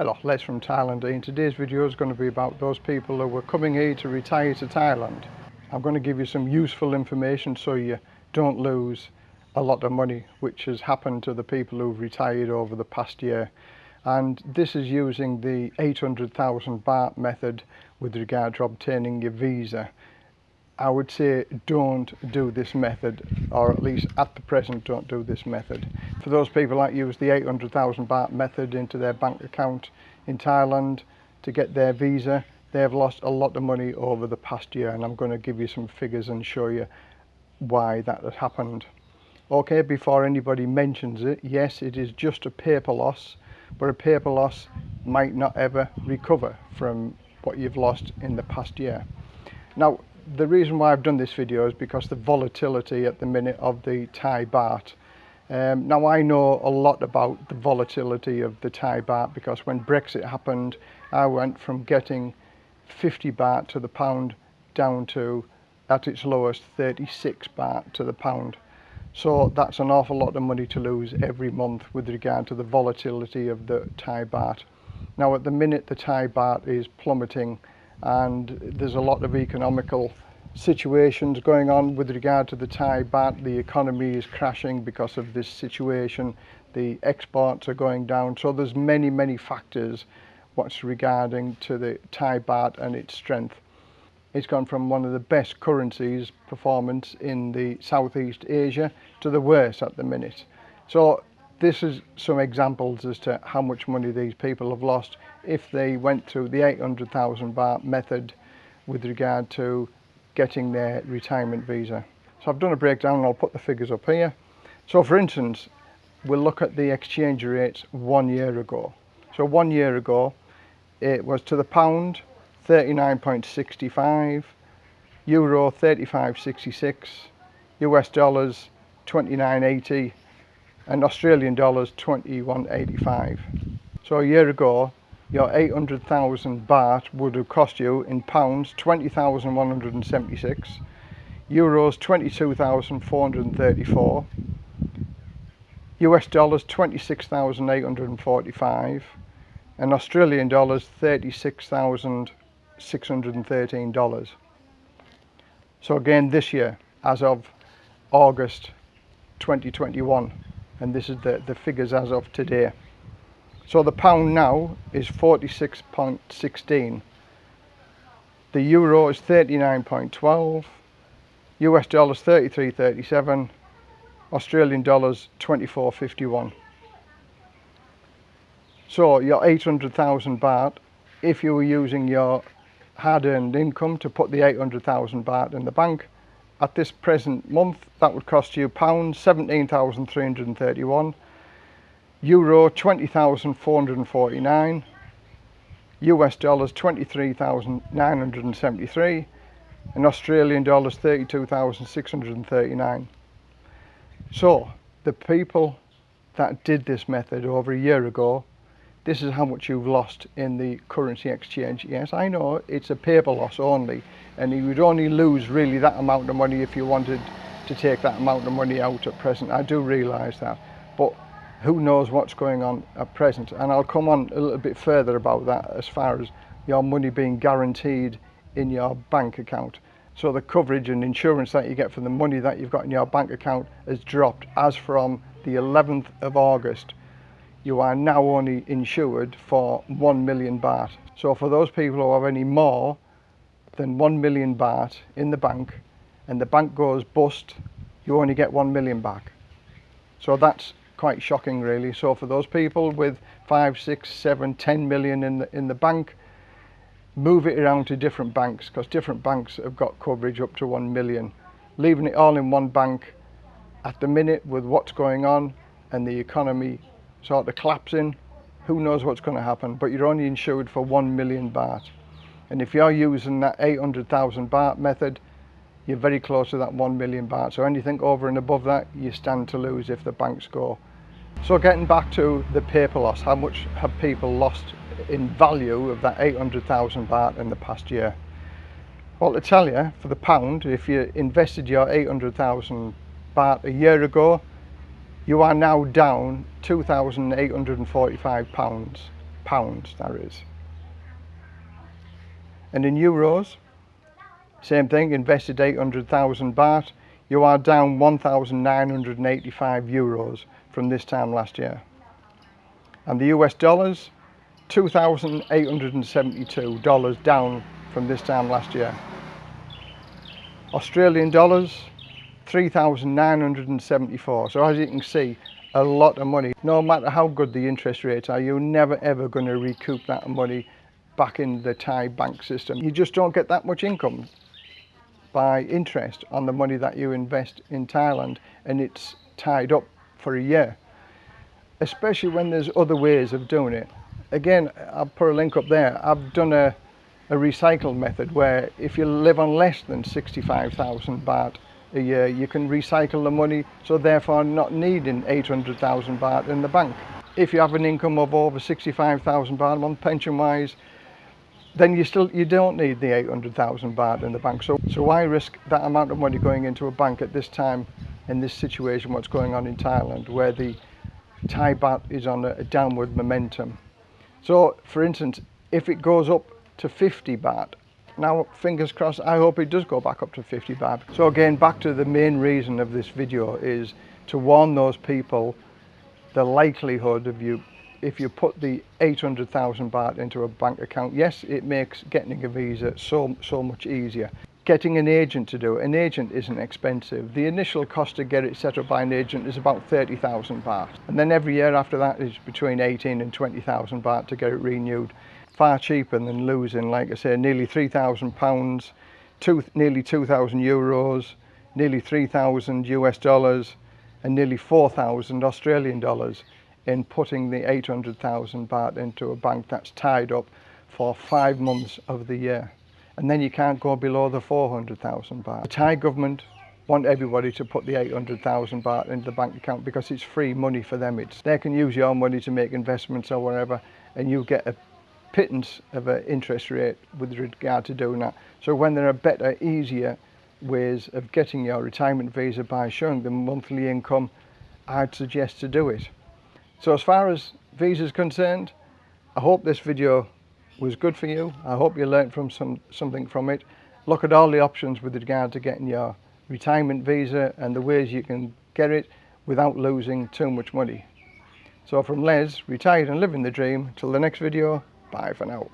Hello, Les from Thailand. And today's video is going to be about those people who were coming here to retire to Thailand. I'm going to give you some useful information so you don't lose a lot of money which has happened to the people who've retired over the past year. And this is using the 800,000 baht method with regard to obtaining your visa. I would say don't do this method or at least at the present don't do this method. For those people that use the 800,000 baht method into their bank account in Thailand to get their visa they've lost a lot of money over the past year and I'm going to give you some figures and show you why that has happened. Okay before anybody mentions it yes it is just a paper loss but a paper loss might not ever recover from what you've lost in the past year. Now the reason why I've done this video is because the volatility at the minute of the Thai baht. Um, now I know a lot about the volatility of the Thai baht because when Brexit happened I went from getting 50 baht to the pound down to at its lowest 36 baht to the pound. So that's an awful lot of money to lose every month with regard to the volatility of the Thai baht. Now at the minute the Thai baht is plummeting and there's a lot of economical situations going on with regard to the Thai baht. The economy is crashing because of this situation. The exports are going down. So there's many, many factors what's regarding to the Thai baht and its strength. It's gone from one of the best currencies performance in the Southeast Asia to the worst at the minute. So this is some examples as to how much money these people have lost if they went through the 800,000 baht method with regard to getting their retirement visa. So I've done a breakdown and I'll put the figures up here. So for instance, we'll look at the exchange rates one year ago. So one year ago, it was to the pound 39.65, euro 35.66, US dollars 29.80 and Australian dollars 21.85. So a year ago your 800,000 baht would have cost you in pounds 20,176 euros 22,434 US dollars 26,845 and Australian dollars 36,613 dollars so again this year as of August 2021 and this is the the figures as of today so the pound now is 46.16. The euro is 39.12. US dollars 33.37. Australian dollars 24.51. So your 800,000 baht, if you were using your hard-earned income to put the 800,000 baht in the bank, at this present month that would cost you pounds 17,331 Euro 20,449, US dollars 23,973 and Australian dollars 32,639. So the people that did this method over a year ago, this is how much you've lost in the currency exchange. Yes, I know it's a paper loss only and you would only lose really that amount of money if you wanted to take that amount of money out at present. I do realise that. But who knows what's going on at present and I'll come on a little bit further about that as far as your money being guaranteed in your bank account so the coverage and insurance that you get for the money that you've got in your bank account has dropped as from the 11th of August you are now only insured for 1 million baht so for those people who have any more than 1 million baht in the bank and the bank goes bust you only get 1 million back so that's quite shocking really. So for those people with five, six, seven, ten million in the, in the bank, move it around to different banks because different banks have got coverage up to 1 million. Leaving it all in one bank at the minute with what's going on and the economy sort of collapsing, who knows what's going to happen, but you're only insured for 1 million baht. And if you're using that 800,000 baht method, you're very close to that 1 million baht. So anything over and above that, you stand to lose if the banks go so getting back to the paper loss, how much have people lost in value of that 800,000 baht in the past year? Well, to tell you, for the pound, if you invested your 800,000 baht a year ago, you are now down 2,845 pounds. pounds that is. And in euros, same thing, invested 800,000 baht, you are down 1,985 euros from this time last year. And the US dollars, $2,872 down from this time last year. Australian dollars, 3,974. So as you can see, a lot of money. No matter how good the interest rates are, you're never ever going to recoup that money back in the Thai bank system. You just don't get that much income by interest on the money that you invest in Thailand and it's tied up for a year. Especially when there's other ways of doing it. Again, I'll put a link up there. I've done a, a recycle method where if you live on less than 65,000 baht Uh, a year, you can recycle the money, so therefore not needing 800,000 baht in the bank. If you have an income of over 65,000 baht month pension-wise, then you still you don't need the 800,000 baht in the bank. So so why risk that amount of money going into a bank at this time in this situation? What's going on in Thailand, where the Thai baht is on a, a downward momentum. So, for instance, if it goes up to 50 baht now fingers crossed I hope it does go back up to 50 baht so again back to the main reason of this video is to warn those people the likelihood of you if you put the 800,000 baht into a bank account yes it makes getting a visa so so much easier. Getting an agent to do it. An agent isn't expensive. The initial cost to get it set up by an agent is about 30,000 baht. And then every year after that is between 18 and 20,000 baht to get it renewed far cheaper than losing, like I say, nearly £3,000, two, nearly 2,000 euros, nearly 3,000 US dollars, and nearly 4,000 Australian dollars in putting the 800,000 baht into a bank that's tied up for five months of the year. And then you can't go below the 400,000 baht. The Thai government want everybody to put the 800,000 baht into the bank account because it's free money for them. It's They can use your money to make investments or whatever and you get a pittance of an interest rate with regard to doing that. So when there are better, easier ways of getting your retirement visa by showing the monthly income, I'd suggest to do it. So as far as visas concerned, I hope this video was good for you. I hope you learned from some something from it. Look at all the options with regard to getting your retirement visa and the ways you can get it without losing too much money. So from Les, retired and living the dream, till the next video, Bye for now.